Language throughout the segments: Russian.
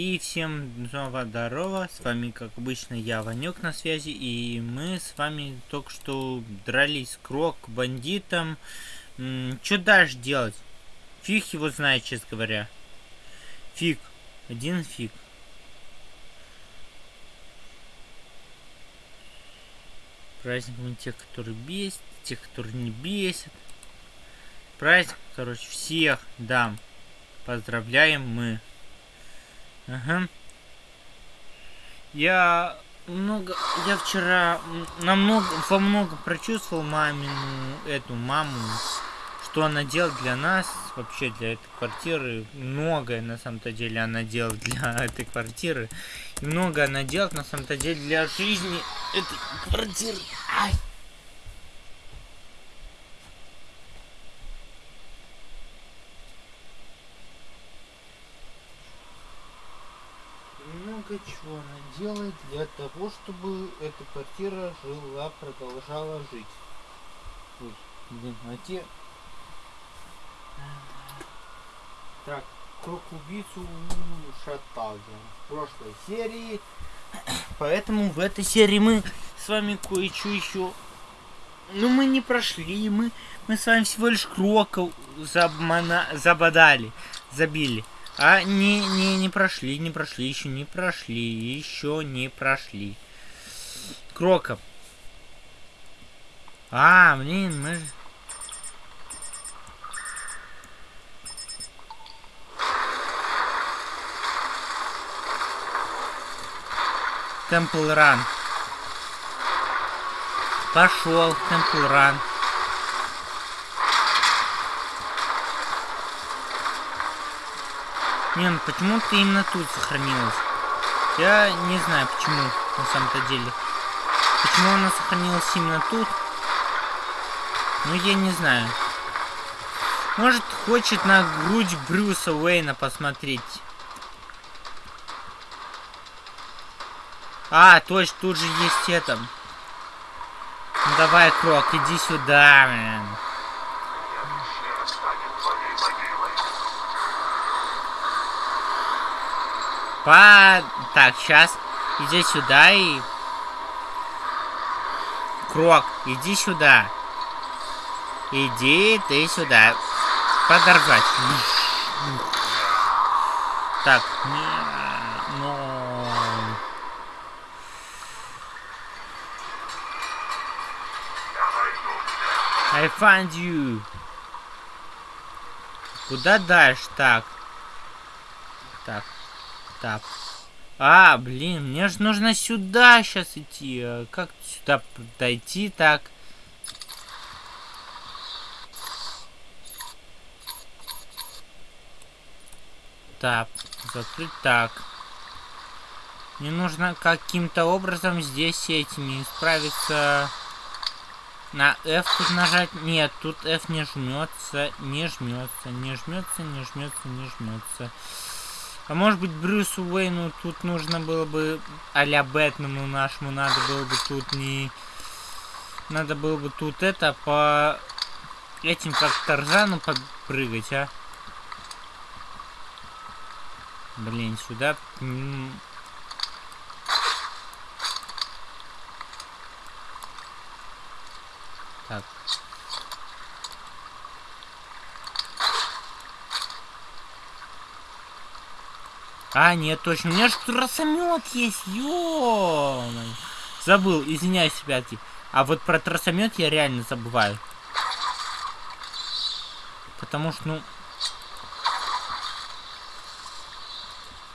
И всем снова здорово, с вами как обычно я, Ванек на связи, и мы с вами только что дрались крок бандитам. Что дальше делать? Фиг его знает, честно говоря. Фиг. Один фиг. Праздником тех, которые бесят, тех, которые не бесят. Праздник, короче, всех дам. Поздравляем мы. Ага. Я много, я вчера намного, во много прочувствовал мамину, эту маму, что она делает для нас, вообще для этой квартиры. Многое на самом-то деле она делает для этой квартиры. И много она делает на самом-то деле для жизни этой квартиры. Ай! много чего она делает для того, чтобы эта квартира жила, продолжала жить. Ой, блин, а те... Так, круг убийцу шатал в прошлой серии. Поэтому в этой серии мы с вами кое-что еще... Ну, мы не прошли, мы, мы с вами всего лишь кроков забмана... забодали, забили. А, не, не, не прошли, не прошли, еще не прошли, еще не прошли. Кроков. А, блин, мы... Темпл Ран. Пошел, Темпл Ран. Не, ну почему ты именно тут сохранилась? Я не знаю почему, на самом-то деле. Почему она сохранилась именно тут? Ну, я не знаю. Может, хочет на грудь Брюса Уэйна посмотреть. А, точно, тут же есть это. Ну, давай, Крок, иди сюда, блин. По... Так, сейчас. Иди сюда и... Крок, иди сюда. Иди ты сюда. Подорвать. Так. Но... I find you. Куда дальше? Так. Так. Так. А, блин, мне же нужно сюда сейчас идти. Как сюда дойти так? Так, закрыть так. Мне нужно каким-то образом здесь этими справиться. На F тут нажать. Нет, тут F не жмется, не жмется, не жмется, не жмется, не жмется. А может быть Брюсу Уэйну тут нужно было бы, а-ля Бэтмену нашему, надо было бы тут не... Надо было бы тут это по... Этим как Тарзану подпрыгать, а? Блин, сюда... А, нет, точно. У меня же тросомет есть, ё Забыл, извиняюсь, ребятки. А вот про тросомет я реально забываю. Потому что, ну...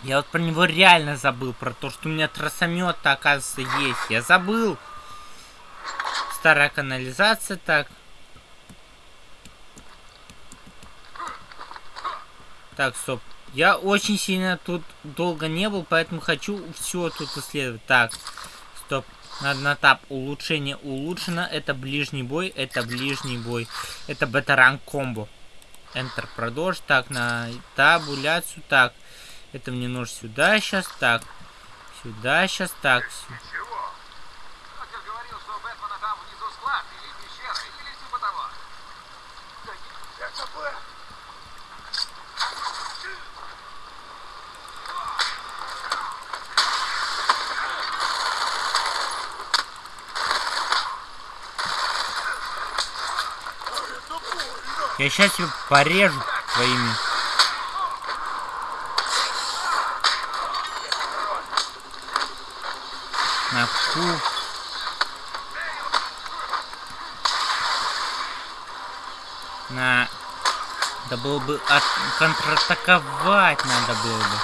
Я вот про него реально забыл, про то, что у меня тросомет оказывается, есть. Я забыл. Старая канализация, так. Так, стоп. Я очень сильно тут долго не был, поэтому хочу все тут исследовать. Так, стоп. Надо на тап. Улучшение улучшено. Это ближний бой. Это ближний бой. Это бета-ранг комбо. Enter. Продолжить. Так, на табуляцию. Так. Это мне нужно сюда сейчас. Так. Сюда сейчас. Так. Сюда. Я сейчас тебя порежу твоими. На ку. На... Да было бы от... контратаковать надо было бы.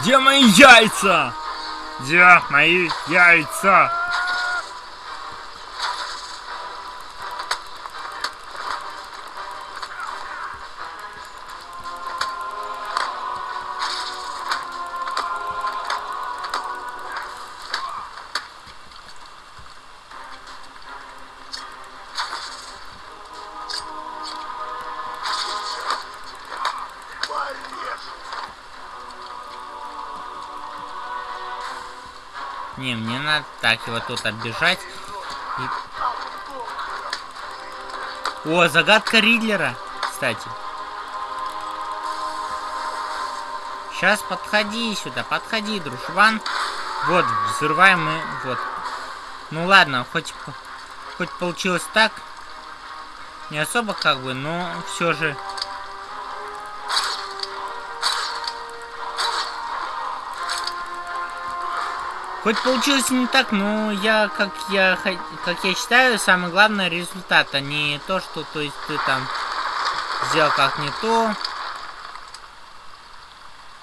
Где мои яйца? Где мои яйца? Не, мне надо так его тут оббежать. И... О, загадка Ридлера, кстати. Сейчас подходи сюда, подходи, дружбан. Вот, взрываем мы, вот. Ну ладно, хоть, хоть получилось так. Не особо как бы, но все же Хоть получилось не так, но я, как я, как я считаю, самое главное результат, а не то, что, то есть, ты там сделал как не то.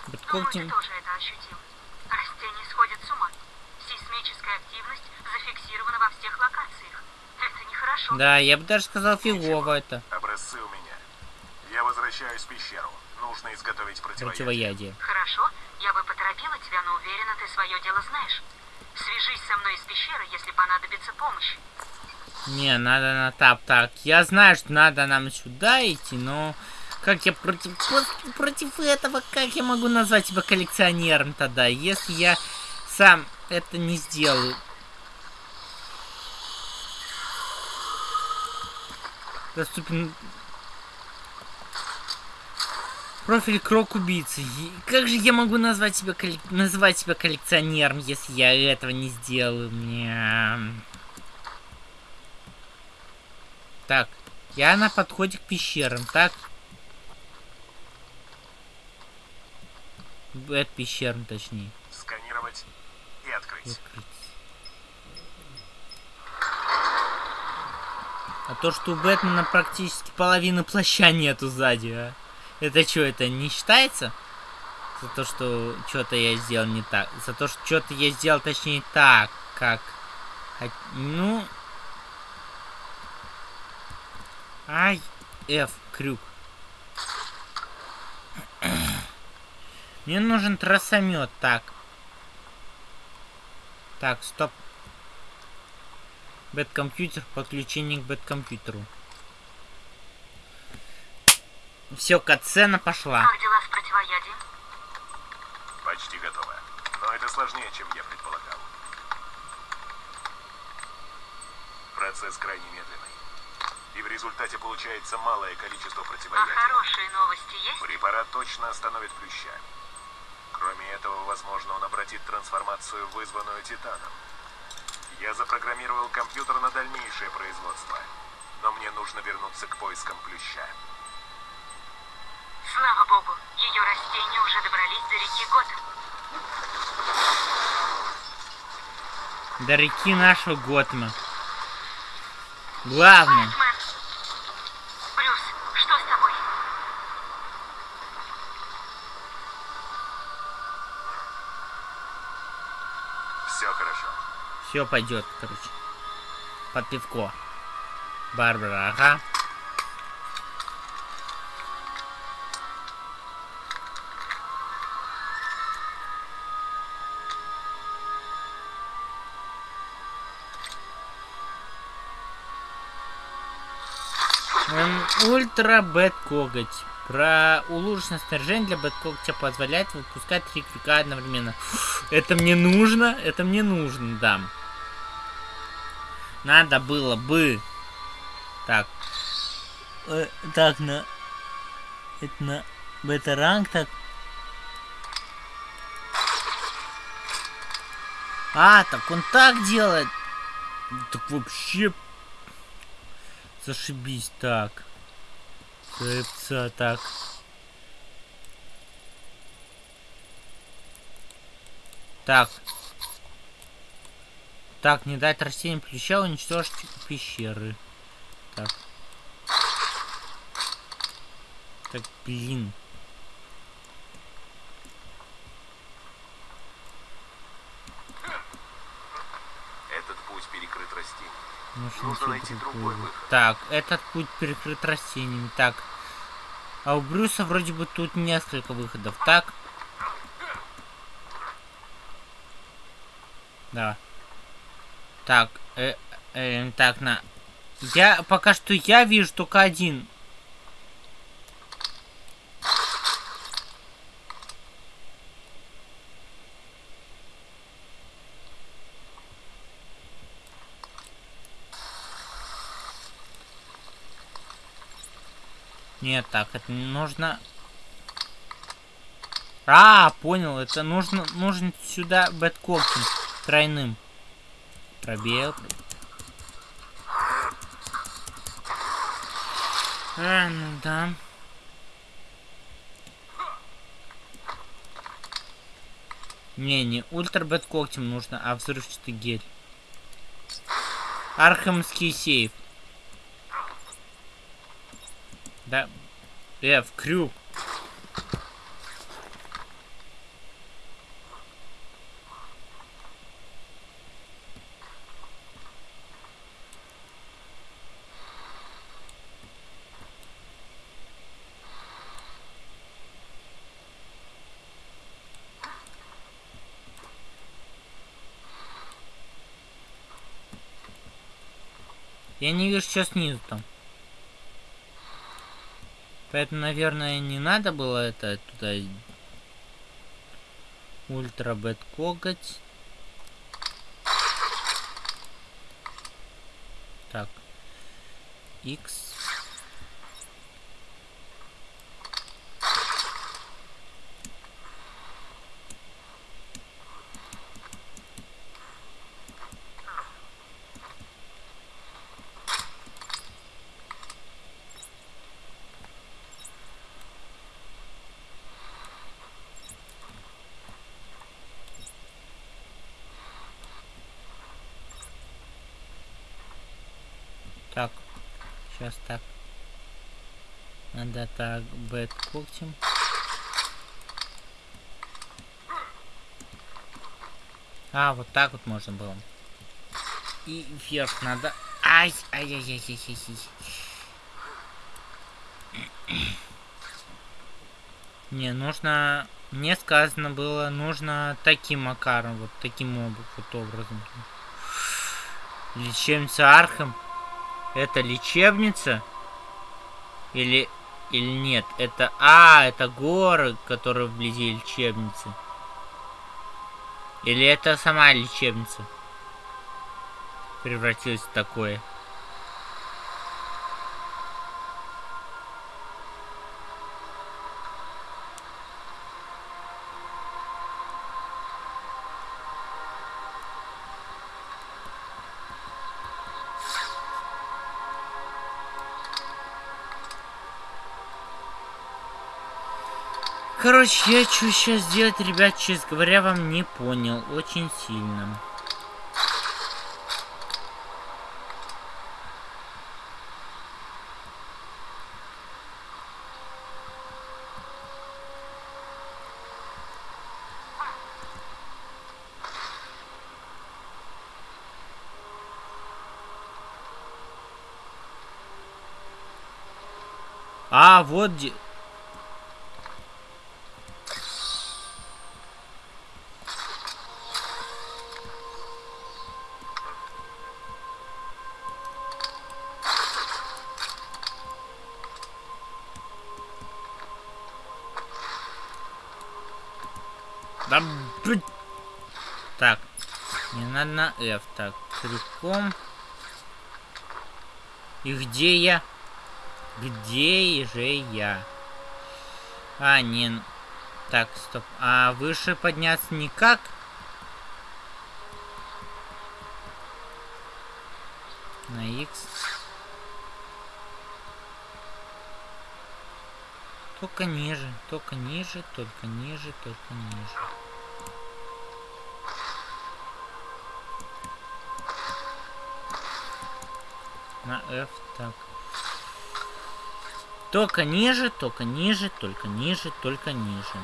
Бэткоктинг... тоже это ощутил. Растения сходят с ума. Сейсмическая активность зафиксирована во всех локациях. Это нехорошо. Да, я бы даже сказал фигово это. Образцы у меня. Я возвращаюсь в пещеру. Нужно изготовить противоядие. Противоядие. Хорошо. Я бы поторопила тебя, но уверена, ты свое дело знаешь. Свяжись со мной из пещеры, если понадобится помощь. Не, надо на тап. Так, я знаю, что надо нам сюда идти, но... Как я против, против этого, как я могу назвать себя коллекционером тогда, если я сам это не сделаю? Доступен Профиль крок убийцы. Как же я могу назвать себя, коллек... называть себя коллекционером, если я этого не сделаю? Мне... Так, я на подходе к пещерам, так? Это пещерам, точнее. Сканировать и открыть. открыть. А то, что у Бэтмена практически половины плаща нету сзади, а. Это что, это не считается? За то, что что-то я сделал не так. За то, что что-то я сделал, точнее, так, как... Ну... Ай, F, крюк. Мне нужен трассомет, так. Так, стоп. Бэткомпьютер, подключение к бэткомпьютеру. Все, катсцена пошла. Как дела с противоядием? Почти готово. Но это сложнее, чем я предполагал. Процесс крайне медленный. И в результате получается малое количество противоядия. А хорошие новости есть? Препарат точно остановит плюща. Кроме этого, возможно, он обратит трансформацию, вызванную Титаном. Я запрограммировал компьютер на дальнейшее производство. Но мне нужно вернуться к поискам плюща. Слава богу, ее растения уже добрались до реки Готем. До реки нашего Готма. Главное. Бэтмен. Брюс, что с тобой? Все хорошо. Все пойдет, короче. Под пивко. Барбара, ага. Ультра Бэт Коготь. Про улучшенное снаряжение для Бэт Когтя позволяет выпускать три крюка одновременно. Это мне нужно? Это мне нужно, да. Надо было бы... Так. Э, так, на... Это на бэтаранг, так. А, так он так делает. Так вообще Зашибись так. Рыбца так. Так. Так, не дать растениям плюща уничтожить пещеры. Так. Так, блин. Этот путь перекрыт растениями. Нужно, Нужно найти другой выход. Так, этот путь перекрыт растениями. Так. А у Брюса вроде бы тут несколько выходов. Так. Да. Так, э, э, так, на. Я пока что я вижу только один. Нет, так, это не нужно. А, понял, это нужно, нужен сюда бэткоптинг тройным. Пробел. А, ну да. Не, не ультра бэткоктем нужно, а взрывчатый гель. Архамский сейф. Да. Э, в крюк. Я не вижу, что снизу там. Поэтому, наверное, не надо было это туда... Ультра бет коготь. Так. X. Так. Сейчас так. Надо так, бэт когтем. А, вот так вот можно было. И вверх надо. Ай, ай, ай, ай, ай, ай, ай. Не, нужно... Мне сказано было, нужно таким макаром, вот таким вот образом. Лечебница Архам. Это лечебница? Или... Или нет? Это... А, это горы, которые вблизи лечебницы. Или это сама лечебница? Превратилась в такое. Короче, я что сейчас делать, ребят, честно говоря, вам не понял. Очень сильно. А, вот где... F. Так, крюком. И где я? Где же я? А, не... Так, стоп. А выше подняться никак? На X. Только ниже, только ниже, только ниже, только ниже. На F, так. Только ниже, только ниже, только ниже, только ниже.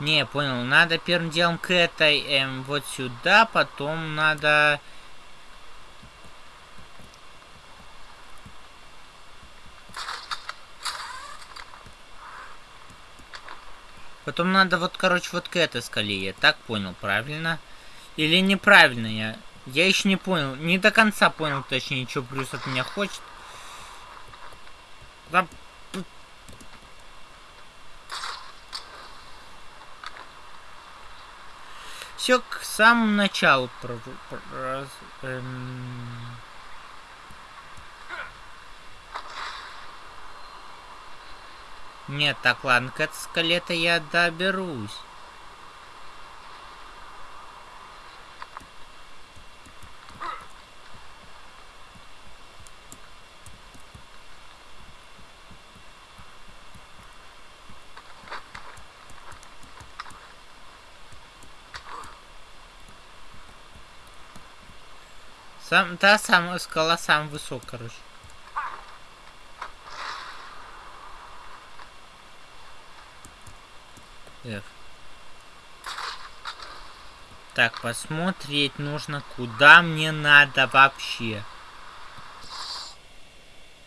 Не, понял. Надо первым делом к этой, эм, вот сюда, потом надо... Потом надо вот, короче, вот к этой скале. Я так понял, правильно? Или неправильно я? Я еще не понял. Не до конца понял, точнее, что плюс от меня хочет. Да все к самому началу. Про, про, эм... Нет, так, ладно, к этой скале-то я доберусь. Сам, та самая скала самая высокая, короче. F. Так, посмотреть нужно, куда мне надо вообще.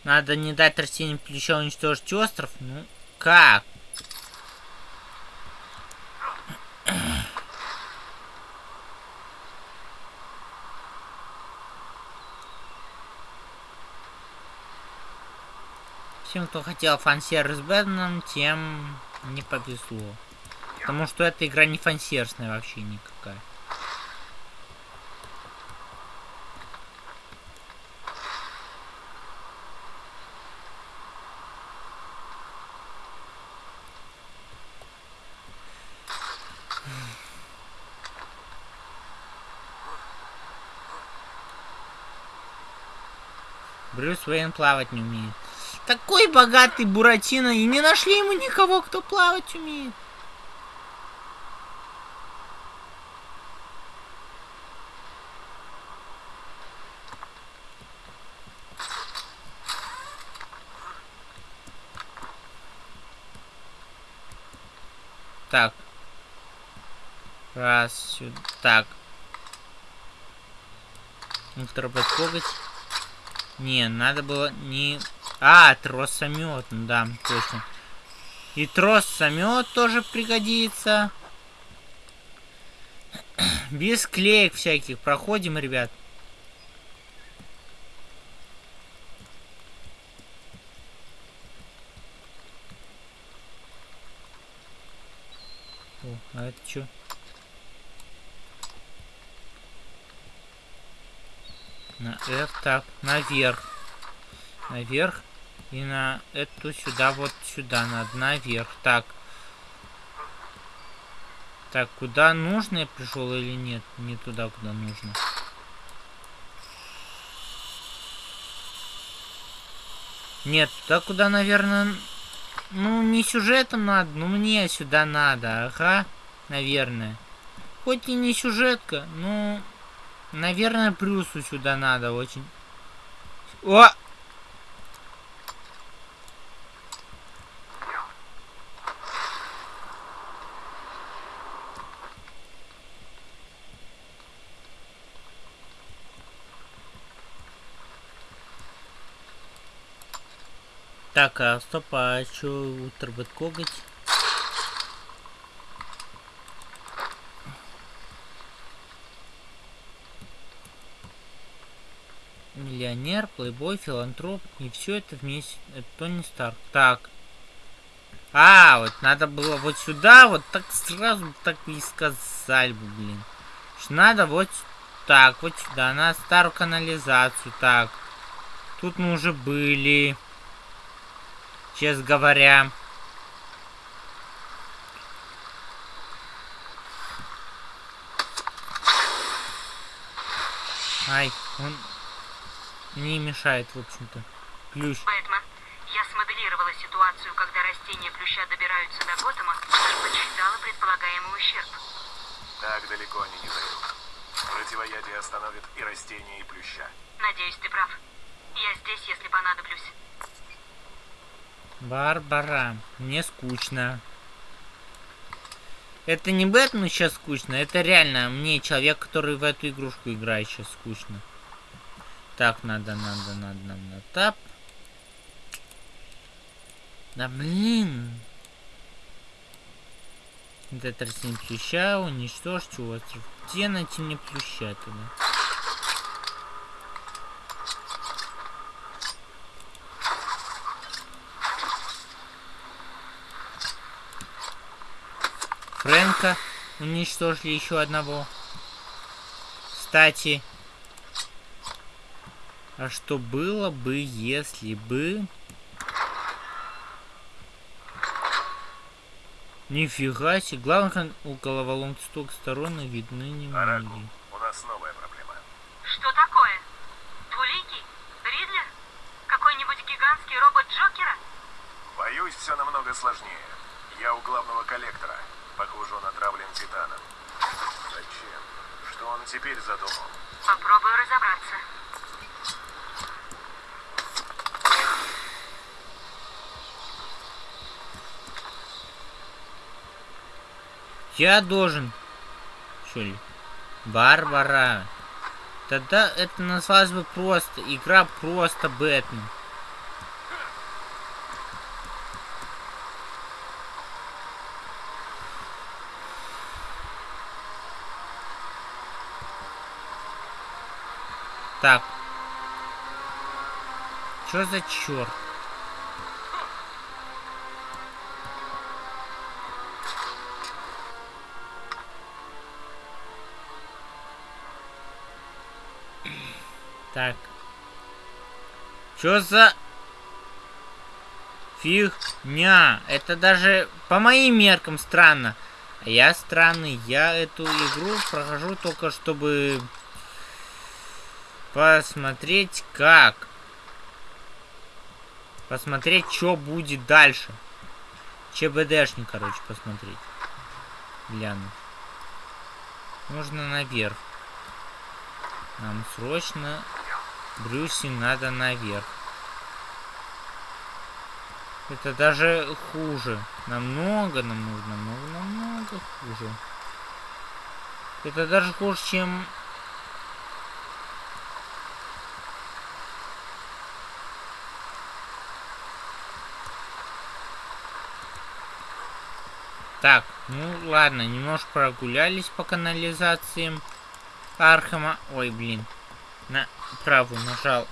Надо не дать растениям плеча уничтожить остров. Ну, как? Всем, кто хотел фан-сервис Бэтменом, тем не повезло. Потому что эта игра не фансерсная вообще никакая. Брюс Уэйн плавать не умеет. Такой богатый Буратино, и не нашли ему никого, кто плавать умеет. Так. Раз, сюда. Так. Коготь. Не, надо было не а, тросомет, да, точно. И тросомет тоже пригодится. Без клеек всяких. Проходим, ребят. О, а это что? На F, так, наверх. Наверх. И на эту сюда, вот сюда, надо наверх. Так. Так, куда нужно я пришел или нет? Не туда, куда нужно. Нет, туда, куда, наверное... Ну, не сюжетом надо, но мне сюда надо. Ага, наверное. Хоть и не сюжетка, но... Наверное, плюсу сюда надо очень. О! Так, а стоп, а что Ультрабет коготь? Миллионер, плейбой, филантроп. И все это вместе. Это Тони Старк. Так. А, вот надо было вот сюда, вот так сразу так и сказали бы, блин. Что надо вот так, вот сюда, на старую канализацию. Так. Тут мы уже были честно говоря. Ай, он не мешает, в общем-то. Плющ. Бэтмен, я смоделировала ситуацию, когда растения плюща добираются до Готэма и подсчитала предполагаемый ущерб. Так далеко они не зайдут. Противоядие остановит и растения, и плюща. Надеюсь, ты прав. Я здесь, если понадоблюсь. Барбара, мне скучно. Это не Бэтмену сейчас скучно, это реально мне, человек, который в эту игрушку играет, сейчас скучно. Так, надо, надо, надо нам на тап. Да блин. Это растение плюща, уничтожьте остров. Где найти мне плюща тогда? Фрэнка уничтожили еще одного. Кстати, а что было бы, если бы... Нифига себе. Главное, у головоломки столько сторон и видны не Араку, многие. у нас новая проблема. Что такое? Двуликий? Ридлер? Какой-нибудь гигантский робот Джокера? Боюсь, все намного сложнее. Я у главного коллектора. Похоже, он отравлен титаном. Зачем? Что он теперь задумал? Попробую разобраться. Я должен... Что ли? Барбара. Тогда это назвалось бы просто... Игра просто Бэтмен. Так. Чё за черт? Так. Чё за... Фигня. Это даже по моим меркам странно. Я странный. Я эту игру прохожу только чтобы посмотреть как. Посмотреть, что будет дальше. ЧБДшник, короче, посмотреть. Глянуть. Нужно наверх. Нам срочно, Брюси, надо наверх. Это даже хуже. Намного, намного, намного, намного хуже. Это даже хуже, чем... Так, ну ладно, немножко прогулялись по канализациям Архама. Ой, блин. На правую нажал.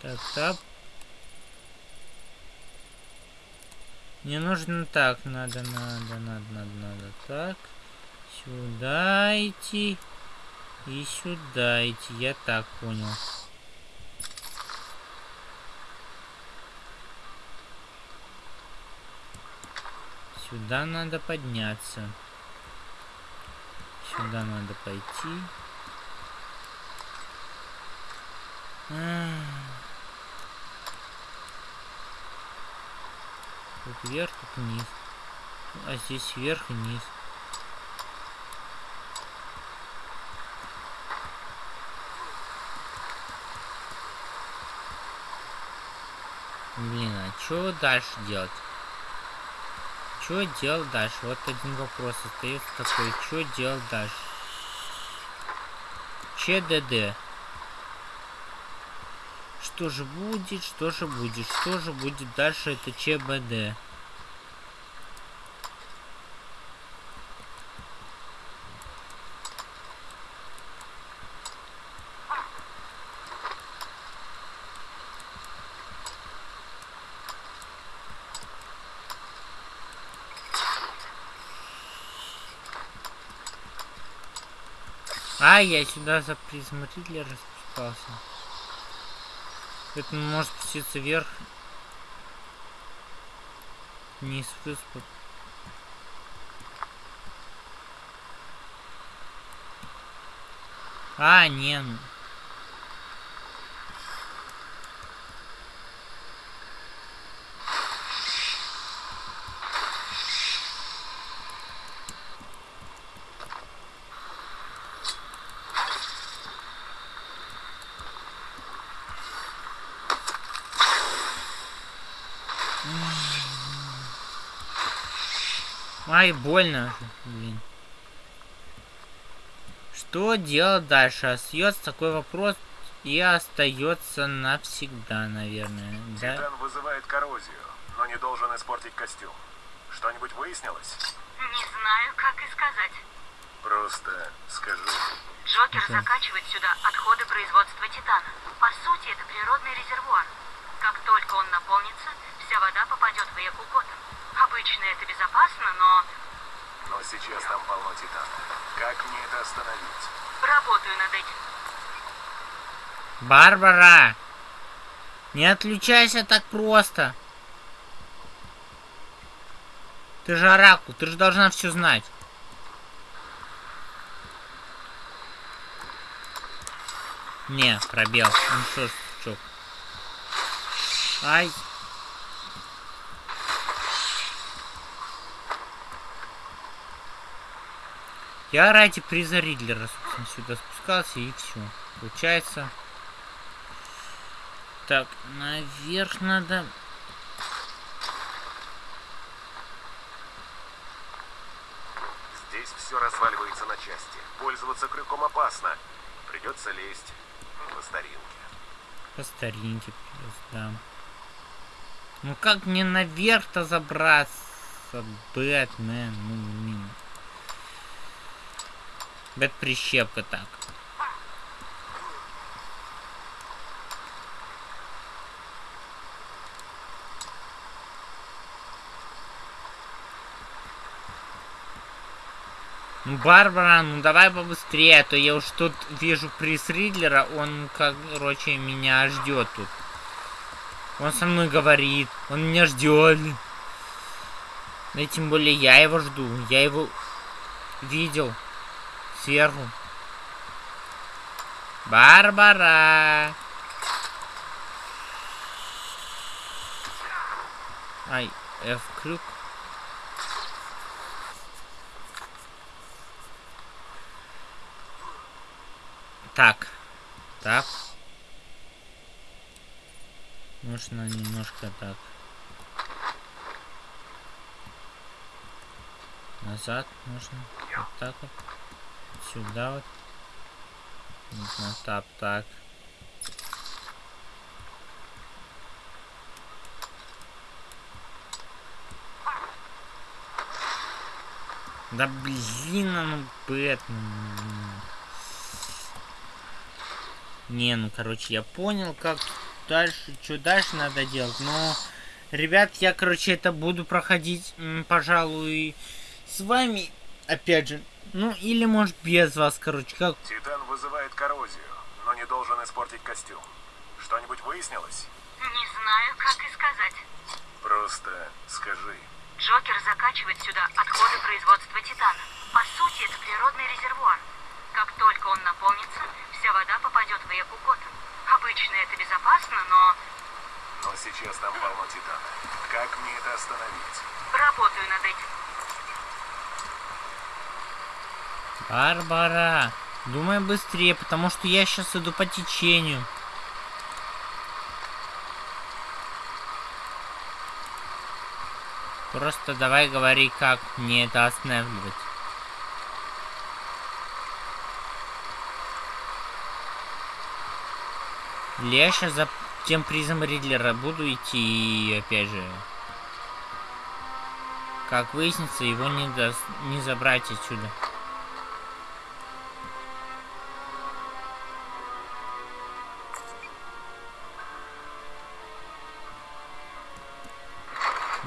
Так, так. Мне нужно так, надо, надо, надо, надо, надо, так. Сюда идти. И сюда идти, я так понял. Сюда надо подняться. Сюда надо пойти. Тут вверх, тут вниз. А здесь вверх и вниз. Блин, а что дальше делать? Что делать дальше? Вот один вопрос остается такой. Что делать дальше? ЧДД. Что же будет? Что же будет? Что же будет дальше? Это ЧБД. А, я сюда за призмрителя распускался. Поэтому может спуститься вверх. А, не спуск. А, нет. Ай, больно блин. Что делать дальше? Остается такой вопрос и остается навсегда, наверное. Да? Титан вызывает коррозию, но не должен испортить костюм. Что-нибудь выяснилось? Не знаю, как и сказать. Просто скажи. Джокер Окей. закачивает сюда отходы производства титана. По сути, это природный резервуар. Как только он наполнится, вся вода попадет в реку Готэм. Обычно это безопасно, но Но сейчас там полно титана. Как мне это остановить? работаю над этим. Барбара! Не отключайся так просто. Ты же оракул, ты же должна все знать. Не, пробел. Ну что ж, сучок. Ай. Я ради приза Ридлера, собственно, сюда спускался и все. Получается. Так, наверх надо. Здесь все разваливается на части. Пользоваться крюком опасно. Придется лезть по старинке. По старинке да. Ну как мне наверх-то забраться, Бэтмен? Ну, блин. Бэт прищепка так. Ну, Барбара, ну давай побыстрее, а то я уж тут вижу приз Ридлера, он, короче, меня ждет тут. Он со мной говорит, он меня ждет. Да и тем более я его жду, я его видел сверху. Барбара! Ай, F крюк. Так. Так. Нужно немножко так. Назад нужно. Вот так вот. Сюда вот. Нужно тап так. Да блин, ну Бэтмен. Не, ну короче, я понял, как дальше, что дальше надо делать, но, ребят, я, короче, это буду проходить, пожалуй, с вами, опять же, ну, или, может, без вас, короче, как... Титан вызывает коррозию, но не должен испортить костюм. Что-нибудь выяснилось? Не знаю, как и сказать. Просто скажи. Джокер закачивает сюда отходы производства титана. По сути, это природный резервуар. Как только он наполнится, вся вода попадет в реку Готэм. Обычно это безопасно, но Но сейчас там полно титана. Как мне это остановить? работаю над этим. Барбара, думай быстрее, потому что я сейчас иду по течению. Просто давай говори, как мне это останавливать. Или я сейчас за тем призом Ридлера буду идти и опять же... Как выяснится, его не, даст, не забрать отсюда.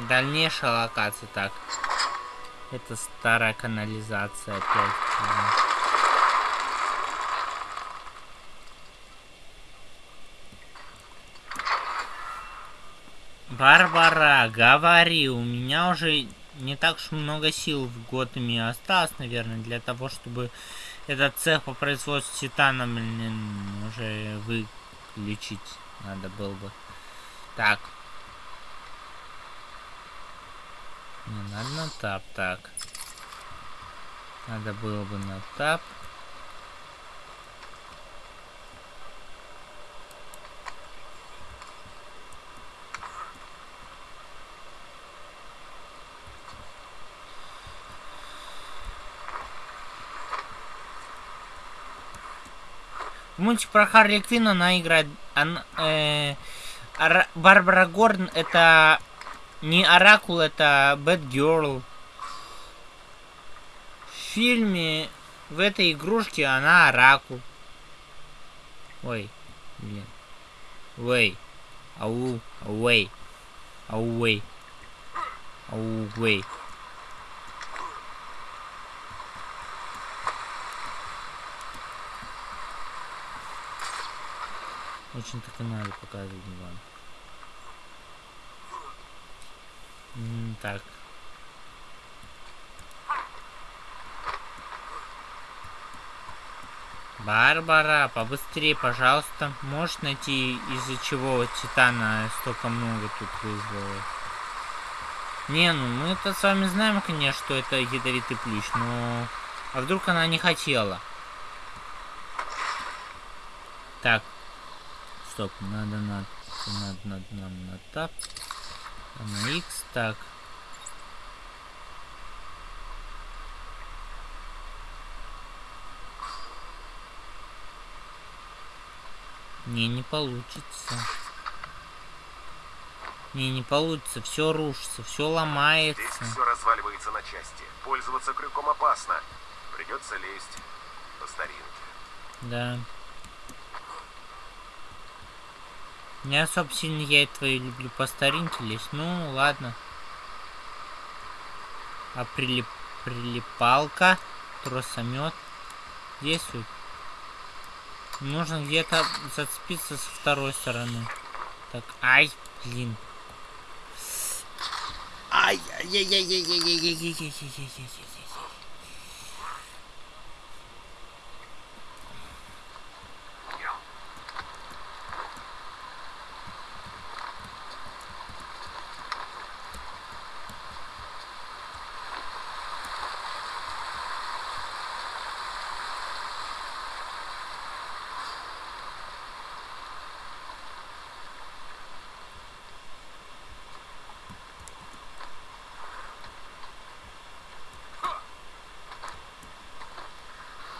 Дальнейшая локация, так. Это старая канализация опять. Барбара, говори, у меня уже не так уж много сил в Готэме осталось, наверное, для того, чтобы этот цех по производству титана, блин, уже выключить надо было бы. Так. Не надо на тап, так. Надо было бы на тап. мультик про Харли Квинн она играет... Она, э, Ара, Барбара Гордон это не Оракул, это Бэт Герл. В фильме в этой игрушке она Оракул. Ой, блин. Вей. Ау, ауэй. Ауэй. Ауэй. Очень так и надо показывать вам. Так. Барбара, побыстрее, пожалуйста. Можешь найти, из-за чего Титана столько много тут вызвало? Не, ну мы это с вами знаем, конечно, что это ядовитый плющ, но... А вдруг она не хотела? Так, стоп, надо на, надо, надо нам на тап, а на X, так. Не, не получится. Не, не получится. Все рушится, все ломается. Здесь все разваливается на части. Пользоваться крюком опасно. Придется лезть по старинке. Да. Не особо сильно я и твои люблю по старинке лезть. Ну, ладно. А прилип... прилипалка, тросомет действует. Нужно где-то зацепиться со второй стороны. Так, ай, блин. Ай, яй яй яй яй яй яй яй яй яй яй яй яй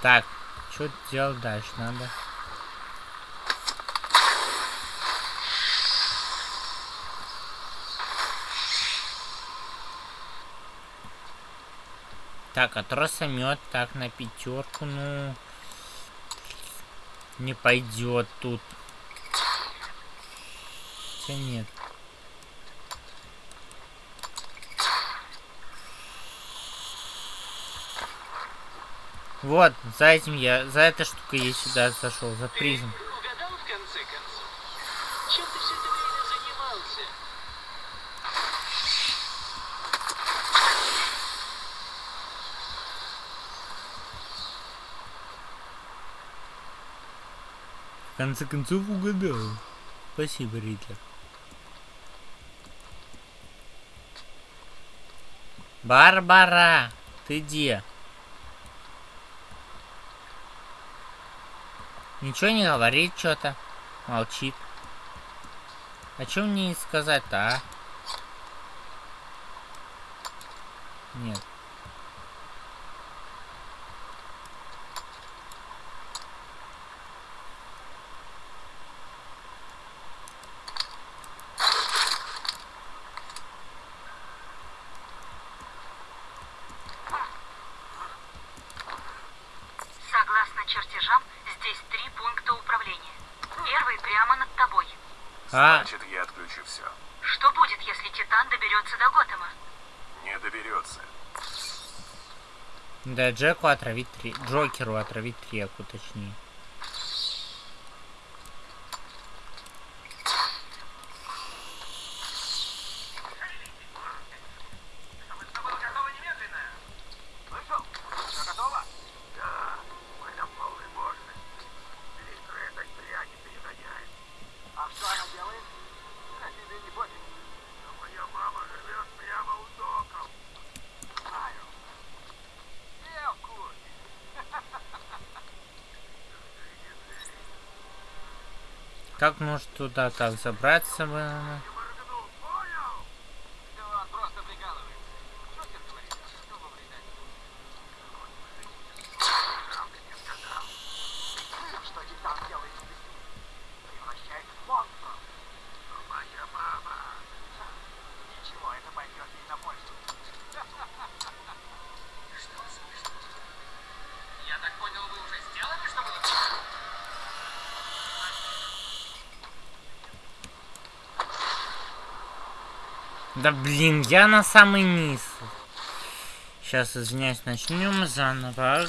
Так, что делать дальше надо? Так, а тросомет, так, на пятерку, ну... Не пойдет тут. Хотя нет. Вот, за этим я, за этой штукой я сюда зашел, за призм. угадал в конце концов? Чем ты все это время занимался? В конце концов угадал. Спасибо, Ритлер. Барбара, ты где? Ничего не говорит что-то. Молчит. А что мне сказать-то, а? Нет. Согласно чертежам, здесь три пункта управления. Первый прямо над тобой. А. Значит, я отключу все. Что будет, если Титан доберется до Готэма? Не доберется. Да, Джеку отравить три... Джокеру отравить треку, точнее. Как может туда так забраться? бы? Да он просто прикалывается. Шутер говорит, что во вреда Что Титан делает с людьми? Превращает в монстров. Моя мама. Ничего, это пойдет ей на пользу. Я так понял, вы уже сделали, что было? Да блин, я на самый низ. Сейчас, извиняюсь, начнем заново.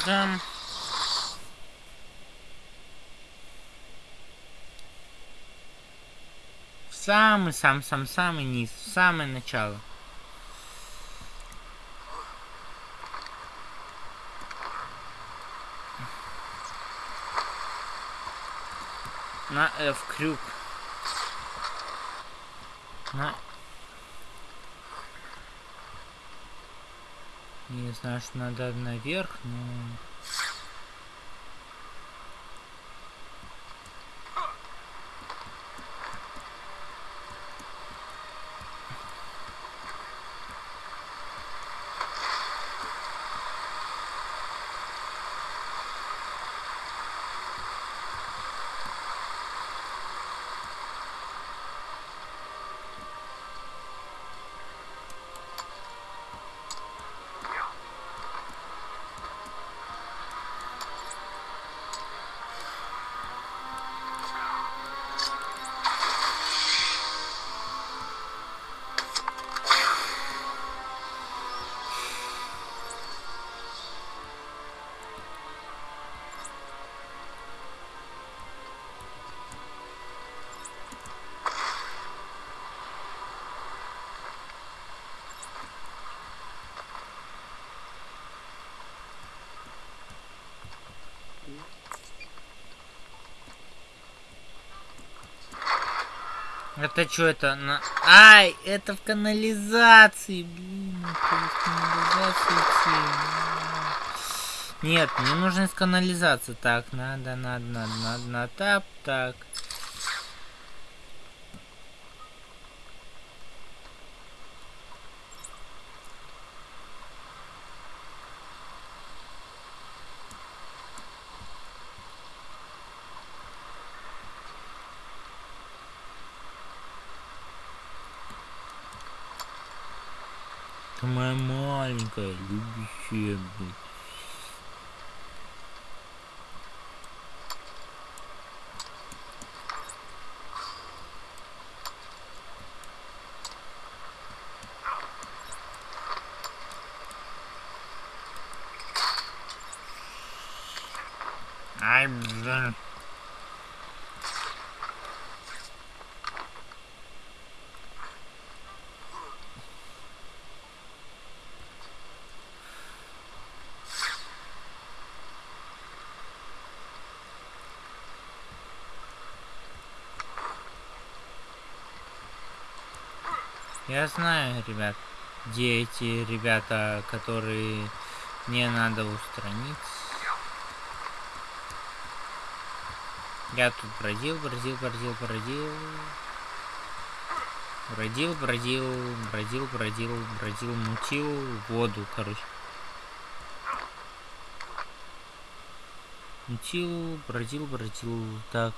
Самый, сам, сам, самый низ, в самое начало. На F крюк. На Не знаю, что надо наверх, но... Это что это? На... Ай, это в канализации, блин, это в канализации. Нет, мне нужно из канализации. Так, надо, надо, надо, надо, надо, тап, так. Ты моя маленькая, любящая, блин. Ай, блин. Я знаю, ребят, где эти ребята, которые мне надо устранить. Я тут бродил, бродил, бродил, бродил. Бродил, бродил, бродил, бродил, бродил, мутил воду, короче. Мутил, бродил, бродил, так.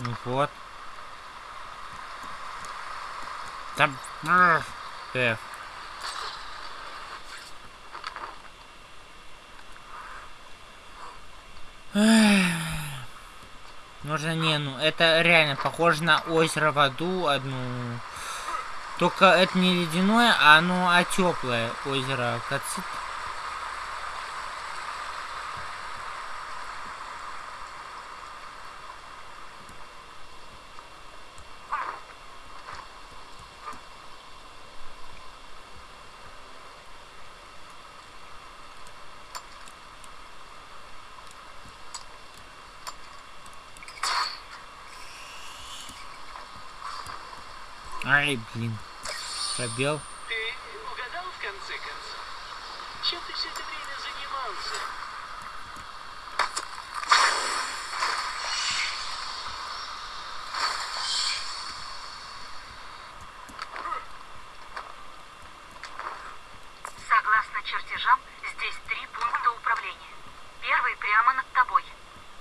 Ну вот. Там... F. Нужно не, ну это реально похоже на озеро в аду одну. Только это не ледяное, а оно а теплое озеро. Кацит. Ай, блин. Пробел. Ты угадал в конце концов? Чем ты все это время занимался? Согласно чертежам, здесь три пункта управления. Первый прямо над тобой.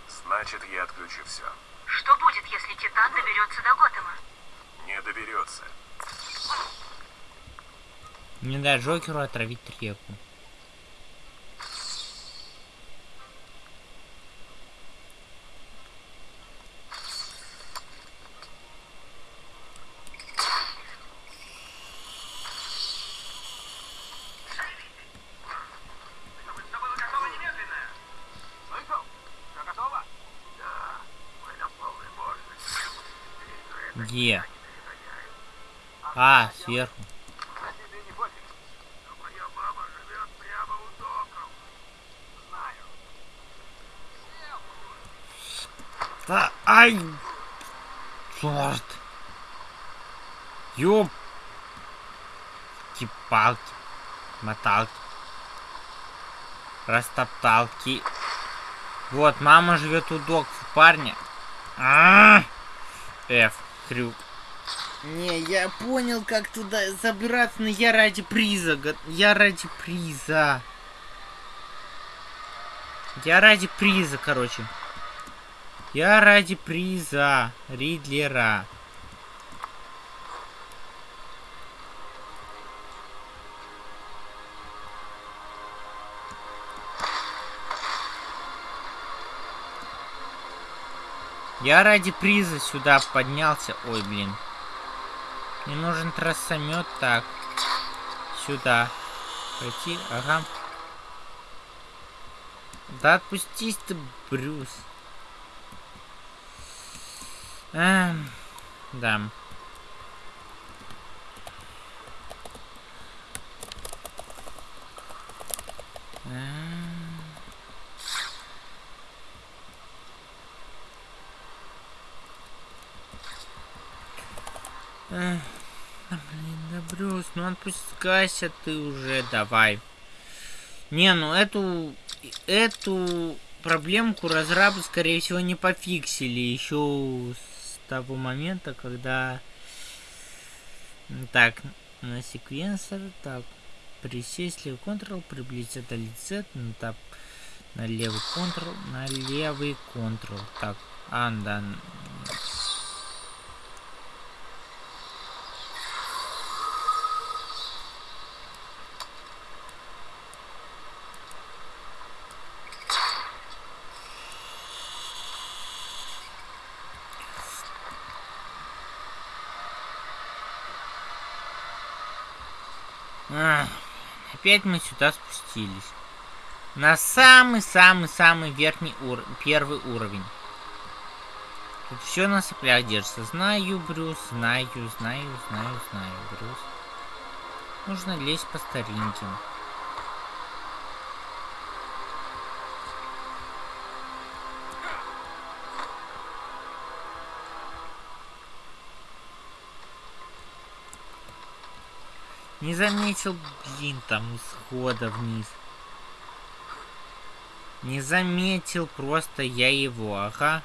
Значит, я отключу все. Что будет, если Титан доберется до Готэма? Не доберется. Не дай Джокеру отравить реку. Чтобы все было готово немедленно. Слышал? Все готово? Да, мы на полной мощности. Где? А, сверху. А тебе не пофиг? Но моя мама живет прямо у доков. Знаю. Да, ай! Черт! Ёп! Палки, моталки, растопталки. Вот, мама живет у док парня. А, F, крюк. Не, я понял, как туда забираться, но я ради приза. Я ради приза. Я ради приза, короче. Я ради приза Ридлера. Я ради приза сюда поднялся. Ой, блин. Мне нужен трассомет. Так. Сюда. Пойти. Ага. Да отпустись ты, Брюс. Эм, да. Эх, блин, да Брюс, ну отпускайся ты уже, давай. Не, ну эту, эту проблемку разрабы, скорее всего, не пофиксили еще с того момента, когда... Так, на секвенсор, так, присесть левый Ctrl, приблизиться до лица, на тап, на левый Ctrl, на левый Ctrl. Так, а, опять мы сюда спустились. На самый-самый-самый верхний ур... первый уровень. Тут все на соплях держится. Знаю, Брюс, знаю, знаю, знаю, знаю, Брюс. Нужно лезть по старинким. Не заметил, блин, там исхода вниз. Не заметил просто я его, ага.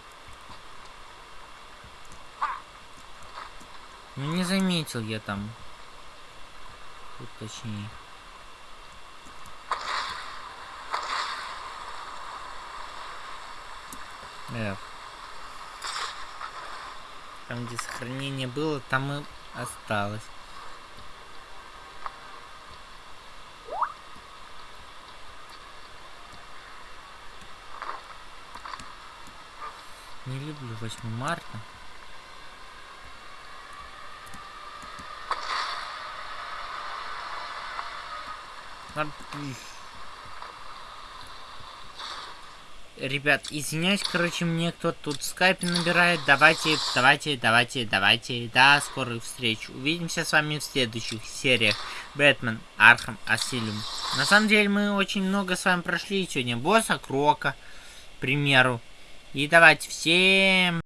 Ну не заметил я там. Тут точнее. F. Там, где сохранение было, там и осталось. Не люблю 8 марта. Ребят, извиняюсь, короче, мне кто-то тут в скайпе набирает. Давайте, давайте, давайте, давайте. До скорых встреч. Увидимся с вами в следующих сериях. Batman: Arkham Asylum. На самом деле, мы очень много с вами прошли сегодня. Босса Крока, к примеру. И давайте всем...